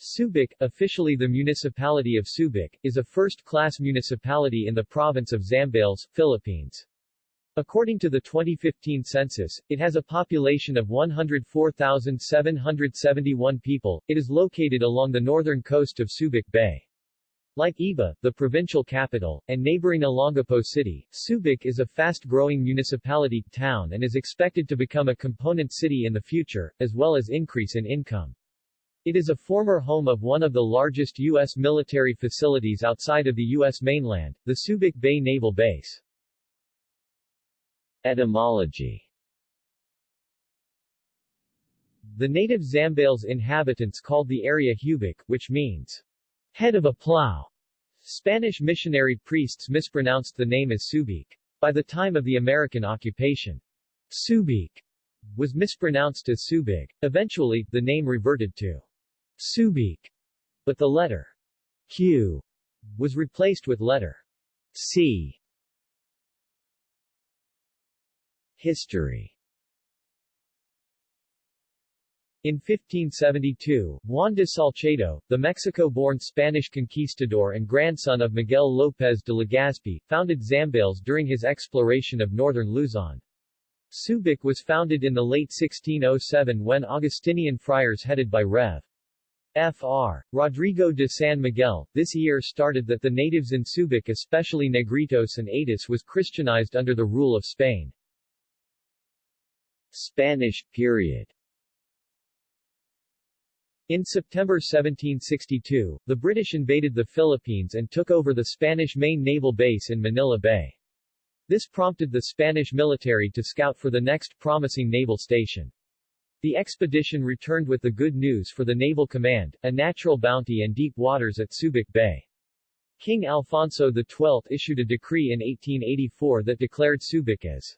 Subic, officially the municipality of Subic, is a first-class municipality in the province of Zambales, Philippines. According to the 2015 census, it has a population of 104,771 people. It is located along the northern coast of Subic Bay. Like Iba, the provincial capital, and neighboring Olongapo City, Subic is a fast-growing municipality town and is expected to become a component city in the future, as well as increase in income. It is a former home of one of the largest U.S. military facilities outside of the U.S. mainland, the Subic Bay Naval Base. Etymology The native Zambales inhabitants called the area Hubic, which means head of a plow. Spanish missionary priests mispronounced the name as Subic. By the time of the American occupation, Subic was mispronounced as Subig. Eventually, the name reverted to Subic, but the letter Q was replaced with letter C. History In 1572, Juan de Salcedo, the Mexico-born Spanish conquistador and grandson of Miguel López de Legazpi, founded Zambales during his exploration of northern Luzon. Subic was founded in the late 1607 when Augustinian friars headed by Rev. Fr. Rodrigo de San Miguel, this year started that the natives in Subic especially Negritos and Atis was Christianized under the rule of Spain. Spanish period in September 1762, the British invaded the Philippines and took over the Spanish main naval base in Manila Bay. This prompted the Spanish military to scout for the next promising naval station. The expedition returned with the good news for the Naval Command, a natural bounty and deep waters at Subic Bay. King Alfonso XII issued a decree in 1884 that declared Subic as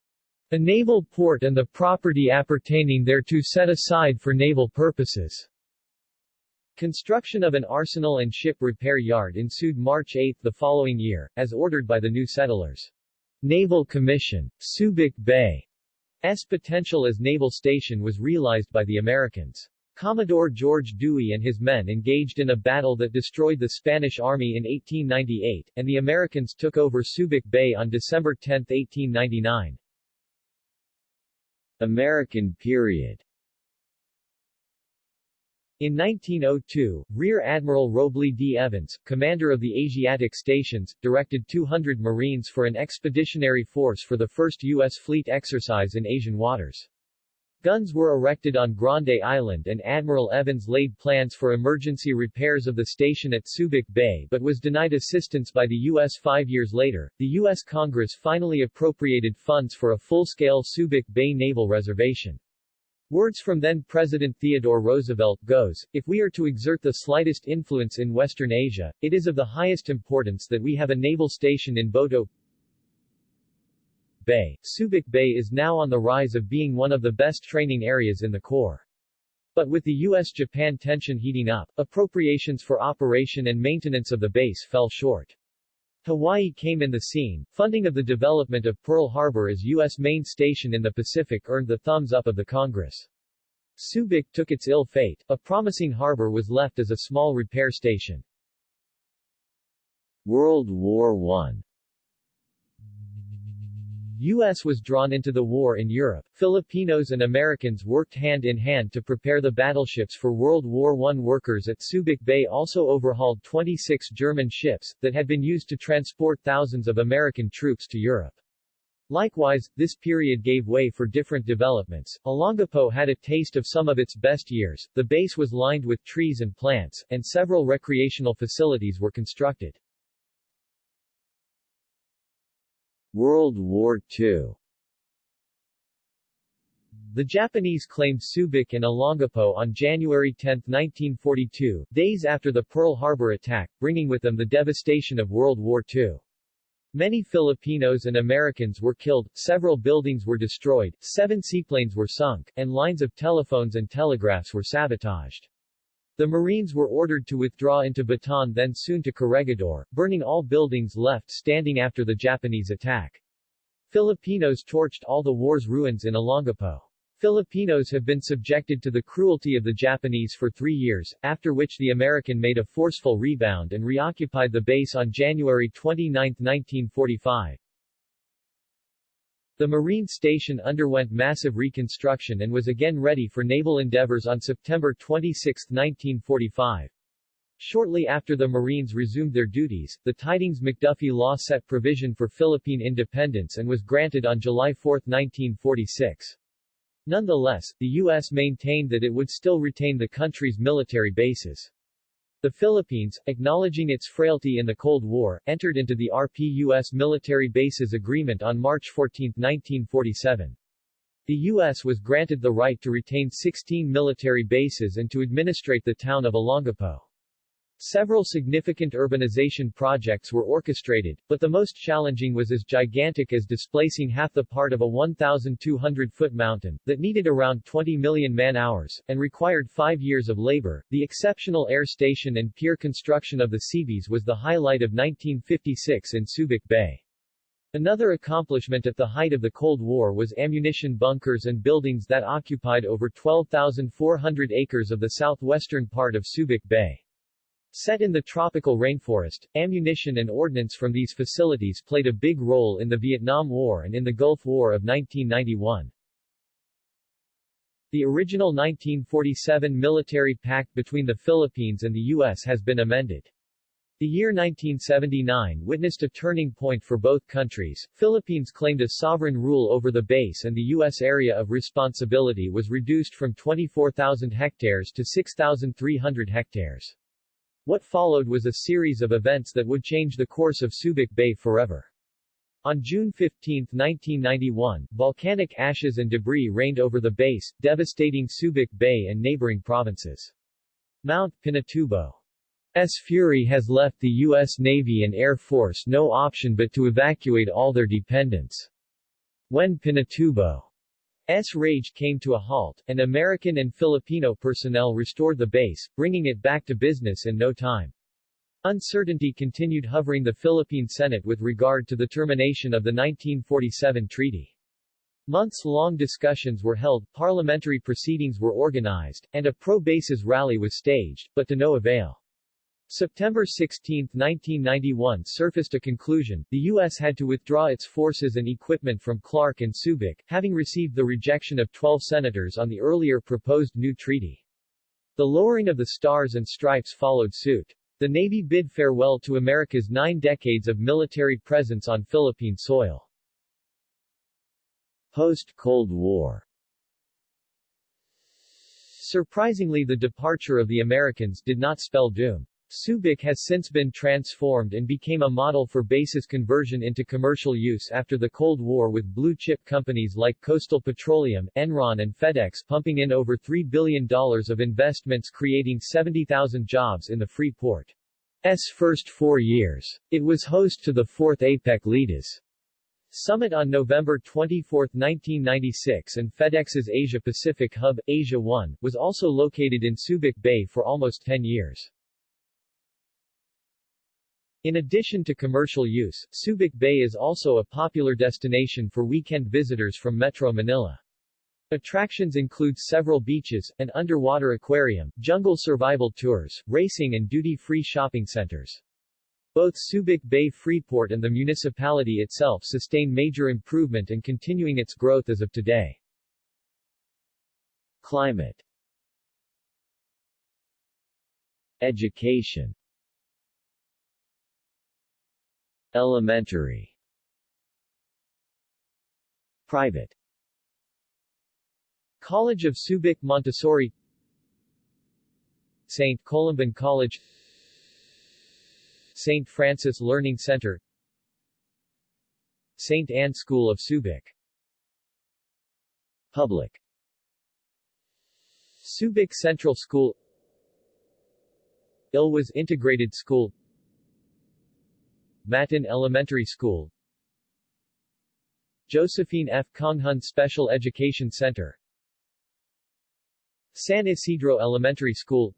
a naval port and the property appertaining thereto set aside for naval purposes. Construction of an arsenal and ship repair yard ensued March 8 the following year, as ordered by the new settlers. Naval Commission, Subic Bay, S potential as naval station was realized by the Americans. Commodore George Dewey and his men engaged in a battle that destroyed the Spanish Army in 1898, and the Americans took over Subic Bay on December 10, 1899. American period in 1902, Rear Admiral Robley D. Evans, commander of the Asiatic Stations, directed 200 Marines for an expeditionary force for the first U.S. fleet exercise in Asian waters. Guns were erected on Grande Island and Admiral Evans laid plans for emergency repairs of the station at Subic Bay but was denied assistance by the U.S. Five years later, the U.S. Congress finally appropriated funds for a full-scale Subic Bay Naval Reservation. Words from then-President Theodore Roosevelt goes, if we are to exert the slightest influence in Western Asia, it is of the highest importance that we have a naval station in Boto Bay. Subic Bay is now on the rise of being one of the best training areas in the Corps. But with the U.S.-Japan tension heating up, appropriations for operation and maintenance of the base fell short. Hawaii came in the scene. Funding of the development of Pearl Harbor as U.S. main station in the Pacific earned the thumbs up of the Congress. Subic took its ill fate. A promising harbor was left as a small repair station. World War I U.S. was drawn into the war in Europe. Filipinos and Americans worked hand in hand to prepare the battleships for World War I. Workers at Subic Bay also overhauled 26 German ships, that had been used to transport thousands of American troops to Europe. Likewise, this period gave way for different developments. Olongapo had a taste of some of its best years, the base was lined with trees and plants, and several recreational facilities were constructed. World War II the Japanese claimed Subic and Olongapo on January 10, 1942, days after the Pearl Harbor attack, bringing with them the devastation of World War II. Many Filipinos and Americans were killed, several buildings were destroyed, seven seaplanes were sunk, and lines of telephones and telegraphs were sabotaged. The Marines were ordered to withdraw into Bataan then soon to Corregidor, burning all buildings left standing after the Japanese attack. Filipinos torched all the war's ruins in Olongapo. Filipinos have been subjected to the cruelty of the Japanese for three years, after which the American made a forceful rebound and reoccupied the base on January 29, 1945. The Marine Station underwent massive reconstruction and was again ready for naval endeavors on September 26, 1945. Shortly after the Marines resumed their duties, the Tydings-McDuffie Law set provision for Philippine independence and was granted on July 4, 1946. Nonetheless, the U.S. maintained that it would still retain the country's military bases. The Philippines, acknowledging its frailty in the Cold War, entered into the RP-U.S. Military Bases Agreement on March 14, 1947. The U.S. was granted the right to retain 16 military bases and to administrate the town of Olongapo. Several significant urbanization projects were orchestrated, but the most challenging was as gigantic as displacing half the part of a 1,200-foot mountain, that needed around 20 million man-hours, and required five years of labor. The exceptional air station and pier construction of the Seabees was the highlight of 1956 in Subic Bay. Another accomplishment at the height of the Cold War was ammunition bunkers and buildings that occupied over 12,400 acres of the southwestern part of Subic Bay. Set in the tropical rainforest, ammunition and ordnance from these facilities played a big role in the Vietnam War and in the Gulf War of 1991. The original 1947 military pact between the Philippines and the U.S. has been amended. The year 1979 witnessed a turning point for both countries. Philippines claimed a sovereign rule over the base and the U.S. area of responsibility was reduced from 24,000 hectares to 6,300 hectares. What followed was a series of events that would change the course of Subic Bay forever. On June 15, 1991, volcanic ashes and debris rained over the base, devastating Subic Bay and neighboring provinces. Mount Pinatubo's fury has left the U.S. Navy and Air Force no option but to evacuate all their dependents. When Pinatubo S rage came to a halt, and American and Filipino personnel restored the base, bringing it back to business in no time. Uncertainty continued hovering the Philippine Senate with regard to the termination of the 1947 treaty. Months-long discussions were held, parliamentary proceedings were organized, and a pro-bases rally was staged, but to no avail. September 16, 1991 surfaced a conclusion, the U.S. had to withdraw its forces and equipment from Clark and Subic, having received the rejection of 12 senators on the earlier proposed new treaty. The lowering of the stars and stripes followed suit. The Navy bid farewell to America's nine decades of military presence on Philippine soil. Post-Cold War Surprisingly the departure of the Americans did not spell doom. Subic has since been transformed and became a model for bases conversion into commercial use after the Cold War with blue-chip companies like Coastal Petroleum, Enron and FedEx pumping in over $3 billion of investments creating 70,000 jobs in the free port's first four years. It was host to the fourth APEC Leaders Summit on November 24, 1996 and FedEx's Asia-Pacific hub, Asia One, was also located in Subic Bay for almost 10 years. In addition to commercial use, Subic Bay is also a popular destination for weekend visitors from Metro Manila. Attractions include several beaches, an underwater aquarium, jungle survival tours, racing and duty-free shopping centers. Both Subic Bay Freeport and the municipality itself sustain major improvement and continuing its growth as of today. Climate Education Elementary Private College of Subic Montessori St. Columban College St. Francis Learning Center St. Anne School of Subic Public Subic Central School Ilwas Integrated School Matin Elementary School. Josephine F. Conghun Special Education Center. San Isidro Elementary School.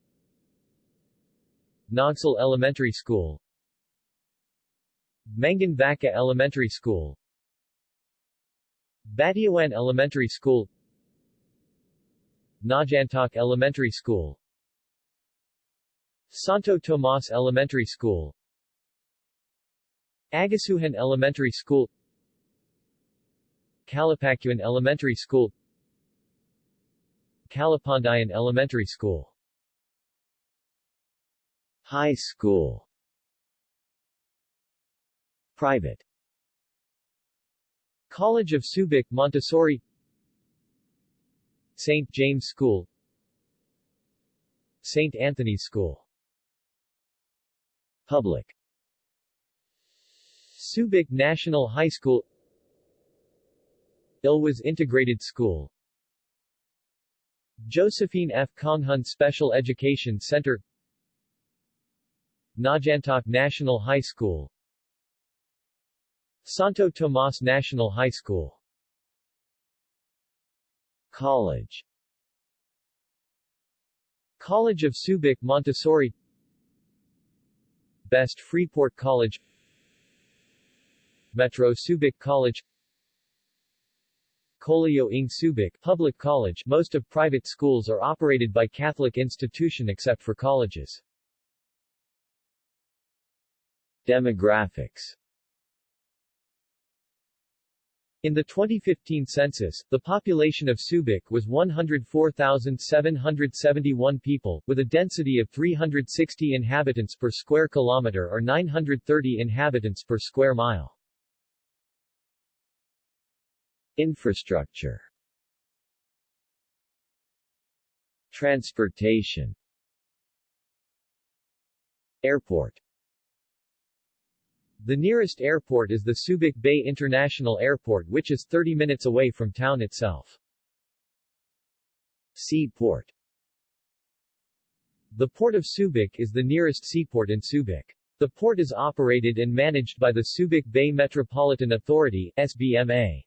Naugsol Elementary School. Mangan Vaca Elementary School. Batiawan Elementary School. Najantok Elementary School. Santo Tomas Elementary School Agasuhan Elementary School Calapacuan Elementary School Calapandayan Elementary School High School Private College of Subic Montessori St. James School St. Anthony's School Public Subic National High School Ilwas Integrated School. Josephine F. Konghun Special Education Center Najantok National High School. Santo Tomas National High School. College College of Subic Montessori Best Freeport College Metro Subic College Colegio ng Subic Public College Most of private schools are operated by Catholic institution except for colleges. Demographics in the 2015 census, the population of Subic was 104,771 people, with a density of 360 inhabitants per square kilometer or 930 inhabitants per square mile. Infrastructure Transportation Airport the nearest airport is the Subic Bay International Airport which is 30 minutes away from town itself. Seaport The Port of Subic is the nearest seaport in Subic. The port is operated and managed by the Subic Bay Metropolitan Authority SBMA.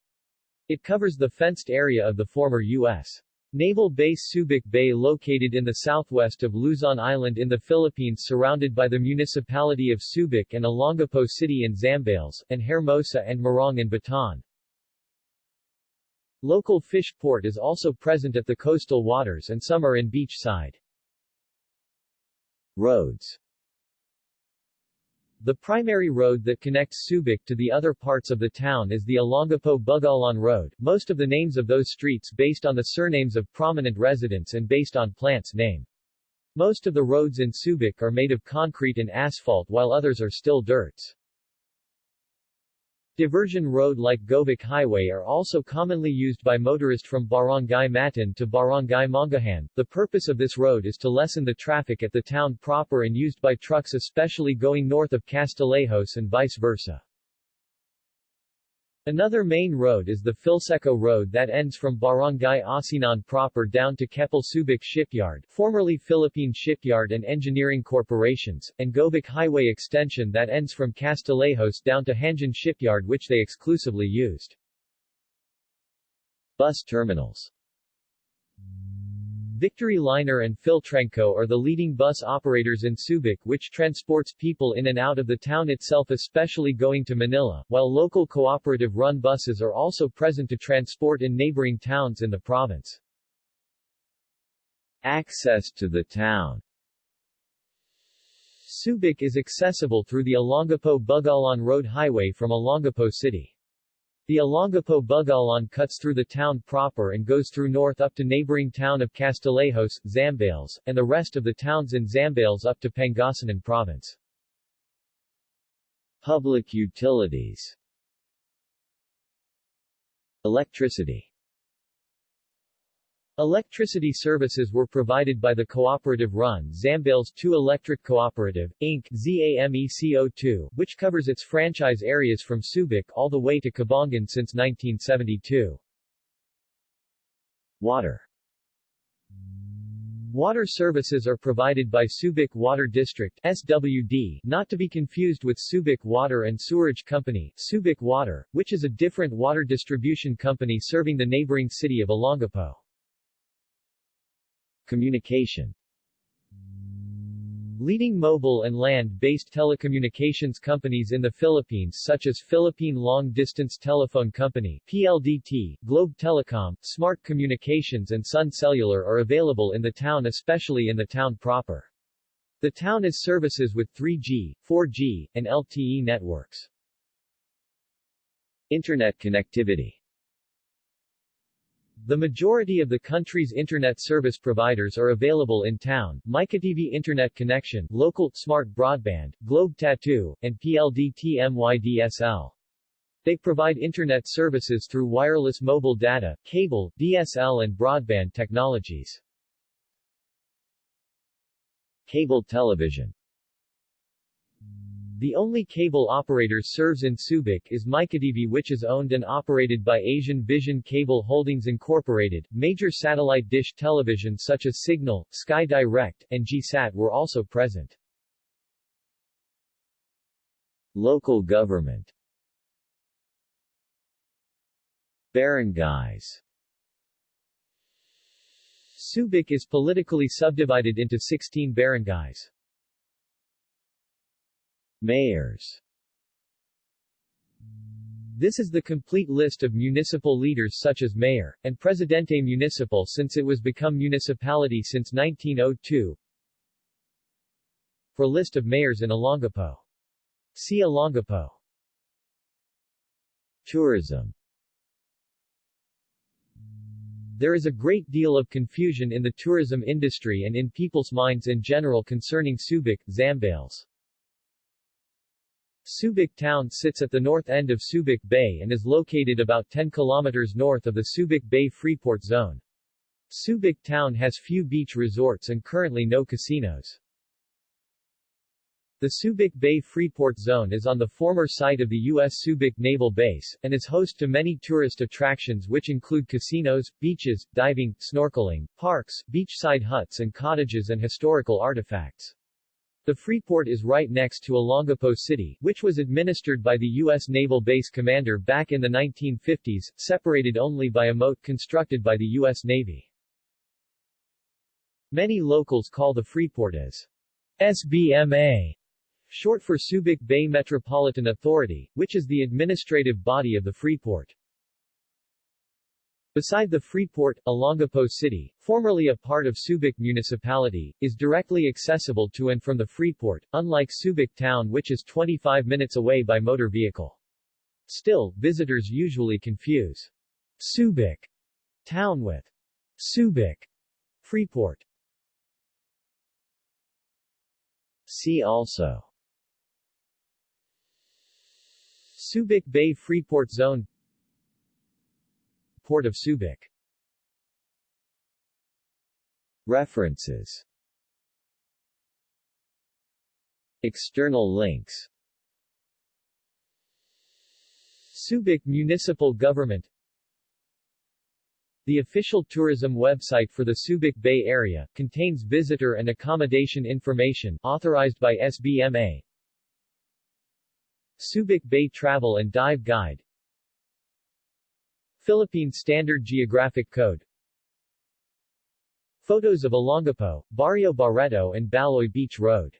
It covers the fenced area of the former U.S. Naval Base Subic Bay located in the southwest of Luzon Island in the Philippines surrounded by the municipality of Subic and Olongapo City in Zambales, and Hermosa and Morong in Bataan. Local fish port is also present at the coastal waters and some are in beachside. Roads the primary road that connects Subic to the other parts of the town is the Olongapo-Bugallon Road, most of the names of those streets based on the surnames of prominent residents and based on plant's name. Most of the roads in Subic are made of concrete and asphalt while others are still dirts. Diversion road like Govic Highway are also commonly used by motorists from Barangay Matan to Barangay Mangahan. The purpose of this road is to lessen the traffic at the town proper and used by trucks especially going north of Castillejos and vice versa. Another main road is the Philseco Road that ends from Barangay Asinan proper down to Keppel Subic Shipyard formerly Philippine Shipyard and Engineering Corporations, and Govic Highway Extension that ends from Castillejos down to Hanjin Shipyard which they exclusively used. Bus terminals Victory Liner and Philtranco are the leading bus operators in Subic which transports people in and out of the town itself especially going to Manila, while local cooperative-run buses are also present to transport in neighboring towns in the province. Access to the town Subic is accessible through the Olongapo-Bugalan Road Highway from Olongapo City. The Olongapo Bugallon cuts through the town proper and goes through north up to neighboring town of Castillejos, Zambales, and the rest of the towns in Zambales up to Pangasinan Province. Public utilities Electricity Electricity services were provided by the cooperative-run Zambales 2 Electric Cooperative, Inc. ZAMECO2, which covers its franchise areas from Subic all the way to Cabangan since 1972. Water Water services are provided by Subic Water District SWD, not to be confused with Subic Water and Sewerage Company Subic Water, which is a different water distribution company serving the neighboring city of Olongapo. Communication Leading mobile and land-based telecommunications companies in the Philippines such as Philippine Long Distance Telephone Company PLDT, Globe Telecom, Smart Communications and Sun Cellular are available in the town especially in the town proper. The town is services with 3G, 4G, and LTE networks. Internet connectivity the majority of the country's internet service providers are available in town, MyKTV Internet Connection, Local, Smart Broadband, Globe Tattoo, and PLDT MYDSL. They provide internet services through wireless mobile data, cable, DSL and broadband technologies. Cable television the only cable operator serves in Subic is MyKTV which is owned and operated by Asian Vision Cable Holdings Incorporated. Major satellite dish television such as Cignal, Sky Direct, and GSAT were also present. Local government Barangays Subic is politically subdivided into 16 barangays. Mayors This is the complete list of municipal leaders such as mayor, and presidente municipal since it was become municipality since 1902. For list of mayors in Olongapo. See Olongapo. Tourism There is a great deal of confusion in the tourism industry and in people's minds in general concerning Subic, Zambales. Subic town sits at the north end of Subic Bay and is located about 10 kilometers north of the Subic Bay Freeport Zone. Subic town has few beach resorts and currently no casinos. The Subic Bay Freeport Zone is on the former site of the U.S. Subic Naval Base, and is host to many tourist attractions which include casinos, beaches, diving, snorkeling, parks, beachside huts and cottages and historical artifacts. The Freeport is right next to Olongapo City, which was administered by the U.S. Naval Base Commander back in the 1950s, separated only by a moat constructed by the U.S. Navy. Many locals call the Freeport as SBMA, short for Subic Bay Metropolitan Authority, which is the administrative body of the Freeport. Beside the Freeport, Olongapo City, formerly a part of Subic Municipality, is directly accessible to and from the Freeport, unlike Subic Town which is 25 minutes away by motor vehicle. Still, visitors usually confuse Subic Town with Subic Freeport. See also Subic Bay Freeport Zone Port of Subic. References. External links. Subic Municipal Government. The official tourism website for the Subic Bay area, contains visitor and accommodation information, authorized by SBMA Subic Bay Travel and Dive Guide Philippine Standard Geographic Code. Photos of Olongapo, Barrio Barreto and Baloy Beach Road